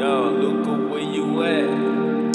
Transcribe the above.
Yo, look where you at?